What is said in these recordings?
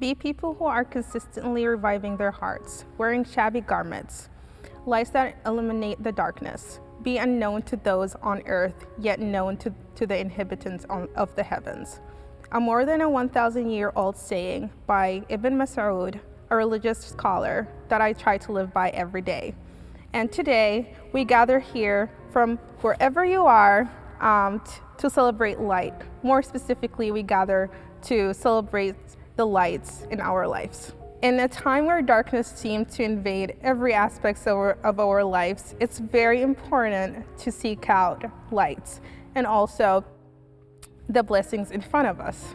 Be people who are consistently reviving their hearts, wearing shabby garments, lights that illuminate the darkness. Be unknown to those on earth, yet known to, to the inhabitants on, of the heavens. A more than a 1,000 year old saying by Ibn Mas'ud, a religious scholar that I try to live by every day. And today we gather here from wherever you are um, to celebrate light. More specifically, we gather to celebrate the lights in our lives. In a time where darkness seems to invade every aspect of our, of our lives, it's very important to seek out lights and also the blessings in front of us.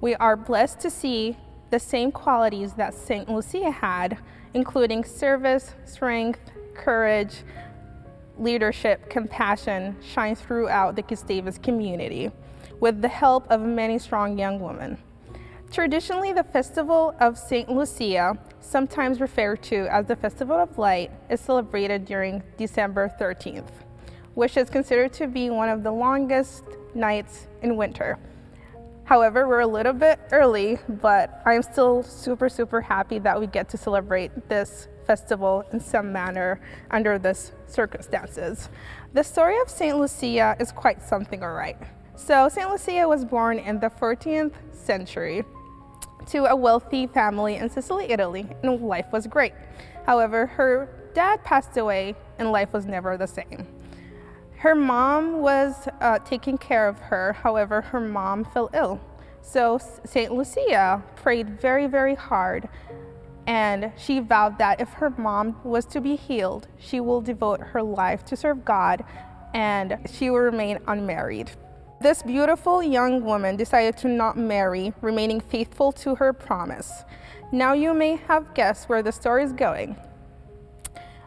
We are blessed to see the same qualities that St. Lucia had, including service, strength, courage, leadership, compassion, shine throughout the Gustavus community with the help of many strong young women. Traditionally, the Festival of St. Lucia, sometimes referred to as the Festival of Light, is celebrated during December 13th, which is considered to be one of the longest nights in winter. However, we're a little bit early, but I'm still super, super happy that we get to celebrate this festival in some manner under this circumstances. The story of St. Lucia is quite something all right. So St. Lucia was born in the 14th century to a wealthy family in Sicily, Italy, and life was great. However, her dad passed away and life was never the same. Her mom was uh, taking care of her, however, her mom fell ill. So St. Lucia prayed very, very hard and she vowed that if her mom was to be healed, she will devote her life to serve God and she will remain unmarried. This beautiful young woman decided to not marry, remaining faithful to her promise. Now you may have guessed where the story is going.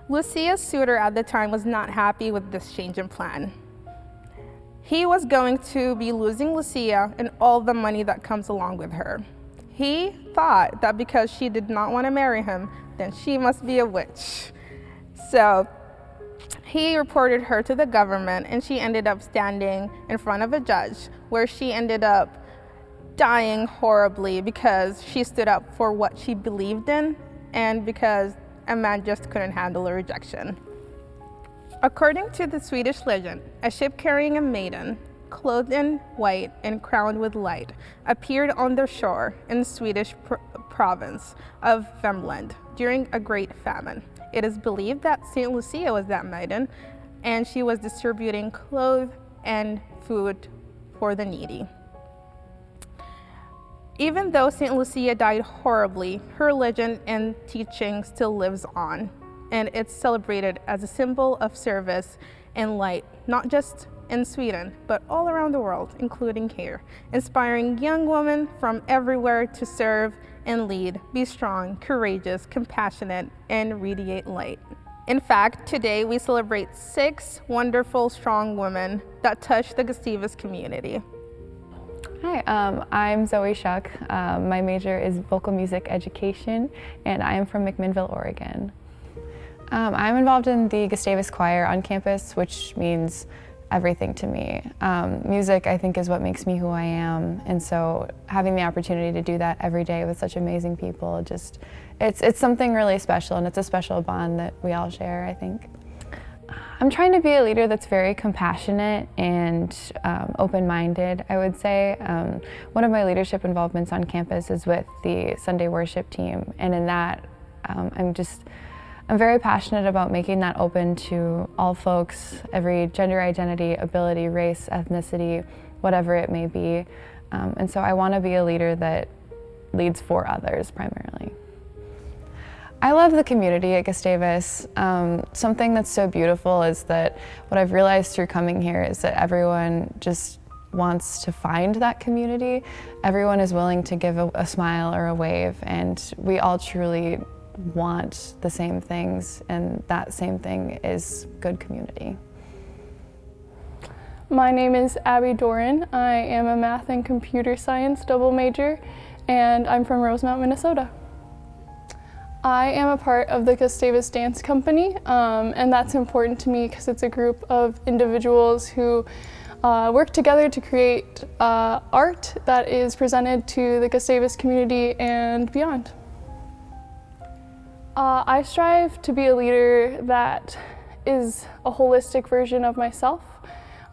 Lucia's suitor at the time was not happy with this change in plan. He was going to be losing Lucia and all the money that comes along with her. He thought that because she did not want to marry him, then she must be a witch. So he reported her to the government and she ended up standing in front of a judge where she ended up dying horribly because she stood up for what she believed in and because a man just couldn't handle a rejection. According to the Swedish legend, a ship carrying a maiden, clothed in white and crowned with light, appeared on the shore in the Swedish pr province of Värmland during a great famine. It is believed that St. Lucia was that maiden, and she was distributing clothes and food for the needy. Even though St. Lucia died horribly, her legend and teaching still lives on, and it's celebrated as a symbol of service and light, not just in Sweden, but all around the world, including here, inspiring young women from everywhere to serve and lead, be strong, courageous, compassionate, and radiate light. In fact, today we celebrate six wonderful, strong women that touch the Gustavus community. Hi, um, I'm Zoe Shuck. Um, my major is vocal music education and I am from McMinnville, Oregon. Um, I'm involved in the Gustavus Choir on campus, which means everything to me. Um, music, I think, is what makes me who I am, and so having the opportunity to do that every day with such amazing people, just, it's, it's something really special, and it's a special bond that we all share, I think. I'm trying to be a leader that's very compassionate and um, open-minded, I would say. Um, one of my leadership involvements on campus is with the Sunday worship team, and in that, um, I'm just, I'm very passionate about making that open to all folks, every gender identity, ability, race, ethnicity, whatever it may be. Um, and so I want to be a leader that leads for others primarily. I love the community at Gustavus. Um, something that's so beautiful is that what I've realized through coming here is that everyone just wants to find that community. Everyone is willing to give a, a smile or a wave and we all truly want the same things and that same thing is good community. My name is Abby Doran. I am a math and computer science double major and I'm from Rosemount, Minnesota. I am a part of the Gustavus Dance Company, um, and that's important to me because it's a group of individuals who uh, work together to create uh, art that is presented to the Gustavus community and beyond. Uh, I strive to be a leader that is a holistic version of myself,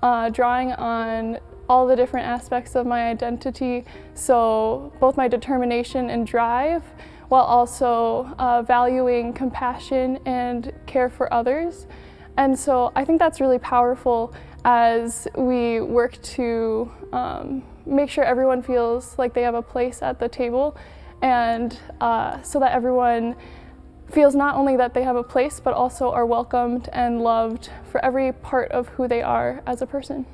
uh, drawing on all the different aspects of my identity, so both my determination and drive, while also uh, valuing compassion and care for others. And so I think that's really powerful as we work to um, make sure everyone feels like they have a place at the table and uh, so that everyone feels not only that they have a place but also are welcomed and loved for every part of who they are as a person.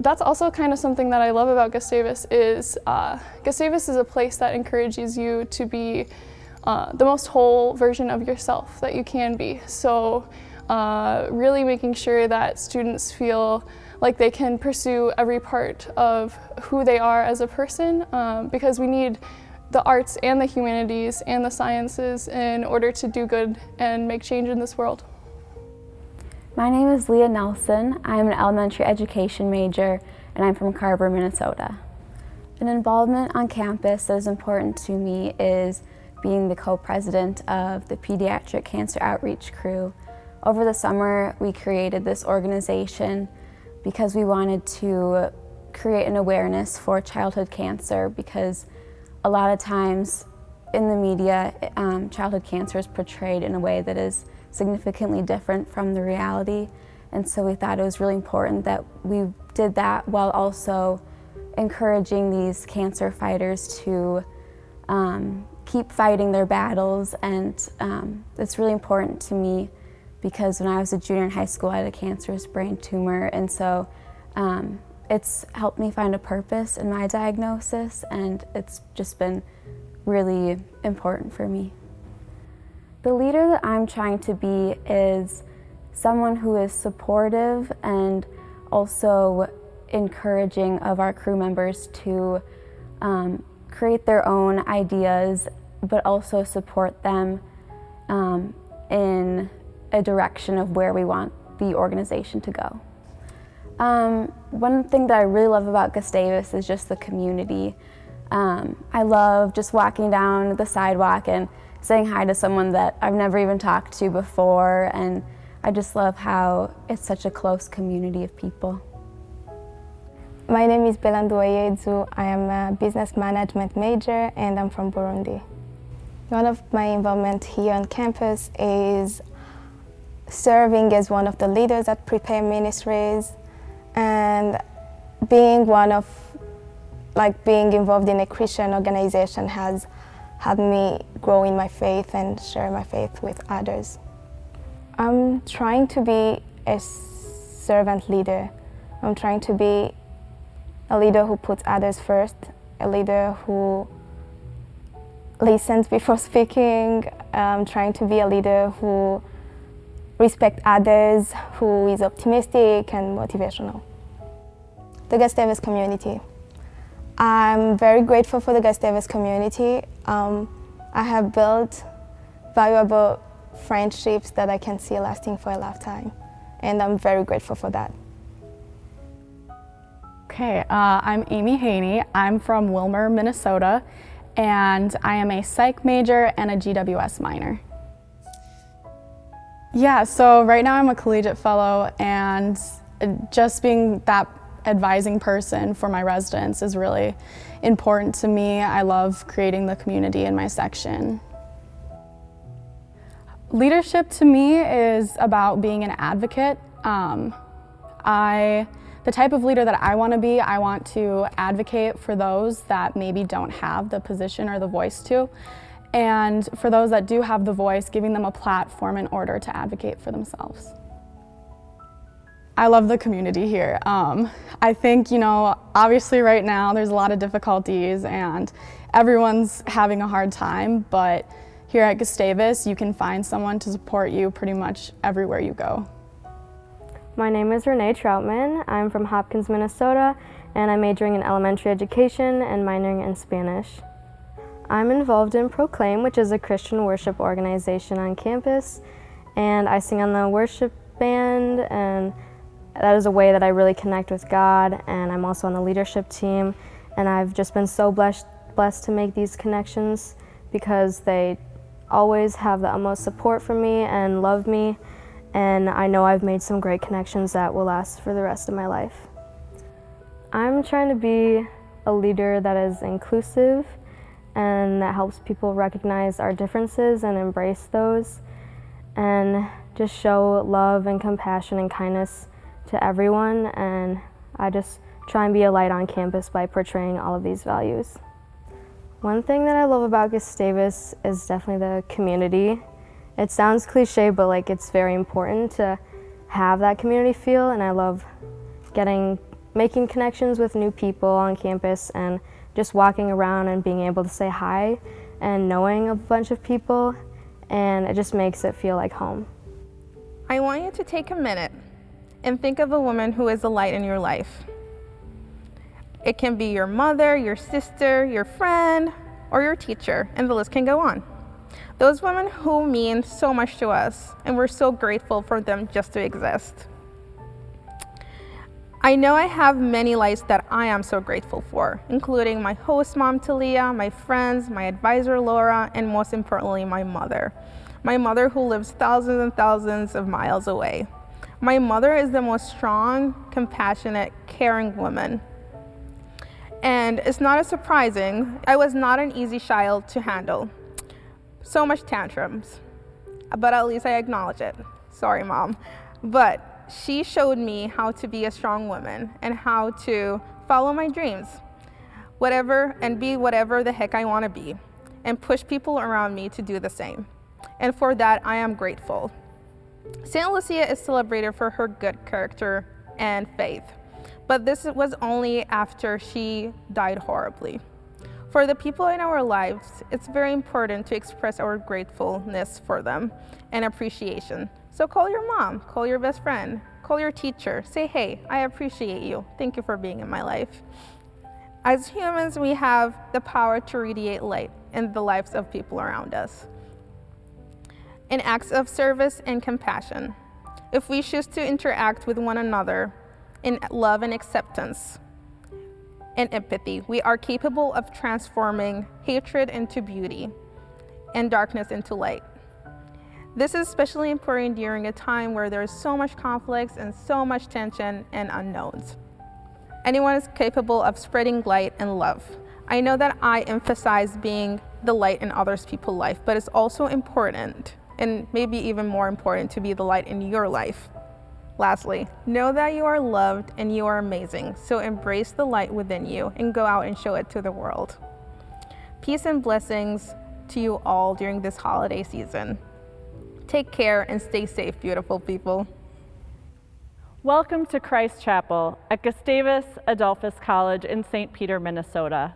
That's also kind of something that I love about Gustavus is uh, Gustavus is a place that encourages you to be uh, the most whole version of yourself that you can be. So uh, really making sure that students feel like they can pursue every part of who they are as a person um, because we need the arts and the humanities and the sciences in order to do good and make change in this world. My name is Leah Nelson. I'm an elementary education major and I'm from Carver, Minnesota. An involvement on campus that is important to me is being the co-president of the Pediatric Cancer Outreach Crew. Over the summer, we created this organization because we wanted to create an awareness for childhood cancer because a lot of times in the media, um, childhood cancer is portrayed in a way that is significantly different from the reality. And so we thought it was really important that we did that while also encouraging these cancer fighters to um, keep fighting their battles and um, it's really important to me because when I was a junior in high school I had a cancerous brain tumor and so um, it's helped me find a purpose in my diagnosis and it's just been really important for me. The leader that I'm trying to be is someone who is supportive and also encouraging of our crew members to um, create their own ideas but also support them um, in a direction of where we want the organization to go. Um, one thing that I really love about Gustavus is just the community. Um, I love just walking down the sidewalk and saying hi to someone that I've never even talked to before and I just love how it's such a close community of people. My name is Belandu Ayezu. I am a business management major and I'm from Burundi. One of my involvement here on campus is serving as one of the leaders at Prepare Ministries and being one of, like being involved in a Christian organization has helped me grow in my faith and share my faith with others. I'm trying to be a servant leader. I'm trying to be a leader who puts others first, a leader who listens before speaking, um, trying to be a leader who respects others, who is optimistic and motivational. The Gustavus community. I'm very grateful for the Gustavus community. Um, I have built valuable friendships that I can see lasting for a lifetime, and I'm very grateful for that. Okay, uh, I'm Amy Haney. I'm from Willmar, Minnesota, and I am a psych major and a GWS minor. Yeah, so right now I'm a collegiate fellow and just being that advising person for my residents is really important to me. I love creating the community in my section. Leadership to me is about being an advocate. Um, I the type of leader that I want to be, I want to advocate for those that maybe don't have the position or the voice to. And for those that do have the voice, giving them a platform in order to advocate for themselves. I love the community here. Um, I think, you know, obviously right now there's a lot of difficulties and everyone's having a hard time, but here at Gustavus you can find someone to support you pretty much everywhere you go. My name is Renee Troutman. I'm from Hopkins, Minnesota, and I'm majoring in elementary education and minoring in Spanish. I'm involved in Proclaim, which is a Christian worship organization on campus, and I sing on the worship band, and that is a way that I really connect with God and I'm also on the leadership team and I've just been so blessed, blessed to make these connections because they always have the utmost support for me and love me and I know I've made some great connections that will last for the rest of my life. I'm trying to be a leader that is inclusive and that helps people recognize our differences and embrace those and just show love and compassion and kindness to everyone and I just try and be a light on campus by portraying all of these values. One thing that I love about Gustavus is definitely the community. It sounds cliche, but like it's very important to have that community feel and I love getting, making connections with new people on campus and just walking around and being able to say hi and knowing a bunch of people and it just makes it feel like home. I want you to take a minute and think of a woman who is a light in your life. It can be your mother, your sister, your friend, or your teacher, and the list can go on. Those women who mean so much to us, and we're so grateful for them just to exist. I know I have many lights that I am so grateful for, including my host mom, Talia, my friends, my advisor, Laura, and most importantly, my mother. My mother who lives thousands and thousands of miles away. My mother is the most strong, compassionate, caring woman. And it's not as surprising, I was not an easy child to handle. So much tantrums, but at least I acknowledge it. Sorry, mom. But she showed me how to be a strong woman and how to follow my dreams, whatever, and be whatever the heck I want to be, and push people around me to do the same. And for that, I am grateful. St. Lucia is celebrated for her good character and faith, but this was only after she died horribly. For the people in our lives, it's very important to express our gratefulness for them and appreciation. So call your mom, call your best friend, call your teacher, say, hey, I appreciate you. Thank you for being in my life. As humans, we have the power to radiate light in the lives of people around us in acts of service and compassion. If we choose to interact with one another in love and acceptance and empathy, we are capable of transforming hatred into beauty and darkness into light. This is especially important during a time where there is so much conflicts and so much tension and unknowns. Anyone is capable of spreading light and love. I know that I emphasize being the light in others people's life, but it's also important and maybe even more important to be the light in your life. Lastly, know that you are loved and you are amazing, so embrace the light within you and go out and show it to the world. Peace and blessings to you all during this holiday season. Take care and stay safe, beautiful people. Welcome to Christ Chapel at Gustavus Adolphus College in St. Peter, Minnesota.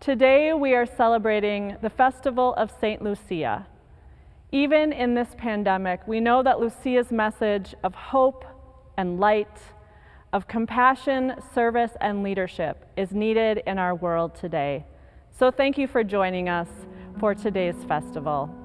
Today we are celebrating the Festival of St. Lucia. Even in this pandemic, we know that Lucia's message of hope and light, of compassion, service, and leadership is needed in our world today. So thank you for joining us for today's festival.